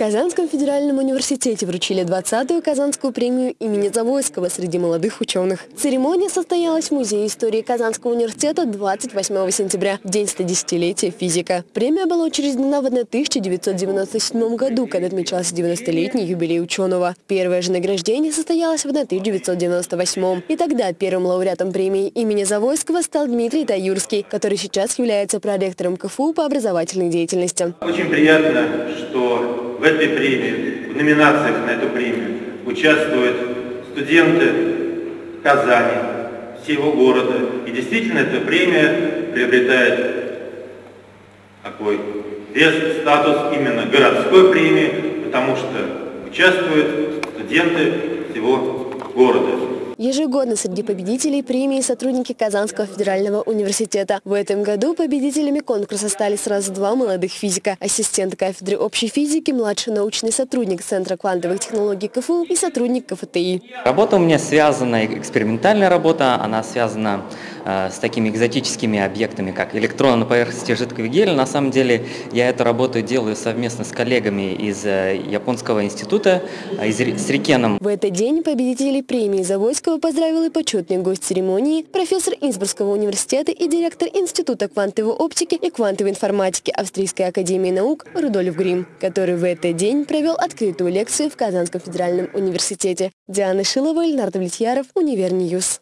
Казанском федеральном университете вручили 20-ю Казанскую премию имени Завойского среди молодых ученых. Церемония состоялась в Музее истории Казанского университета 28 сентября, в день 110-летия физика. Премия была учреждена в 1997 году, когда отмечался 90-летний юбилей ученого. Первое же награждение состоялось в 1998 И тогда первым лауреатом премии имени Завойского стал Дмитрий Таюрский, который сейчас является проректором КФУ по образовательной деятельности. Очень приятно, что в этой премии, в номинациях на эту премию участвуют студенты Казани, всего города. И действительно эта премия приобретает такой вес, статус именно городской премии, потому что участвуют студенты всего города. Ежегодно среди победителей премии сотрудники Казанского федерального университета. В этом году победителями конкурса стали сразу два молодых физика. Ассистент кафедры общей физики, младший научный сотрудник Центра квантовых технологий КФУ и сотрудник КФТИ. Работа у меня связана, экспериментальная работа, она связана с такими экзотическими объектами, как электроны на поверхности жидкого гелия. На самом деле я эту работу делаю совместно с коллегами из э, Японского института, э, из, с RIKEN ом. В этот день победителей премии Завойского поздравил и почетный гость церемонии, профессор Инсбрукского университета и директор Института квантовой оптики и квантовой информатики Австрийской академии наук Рудольф Грим, который в этот день провел открытую лекцию в Казанском федеральном университете. Диана Шилова, Ильнар Влетьяров, Univer News.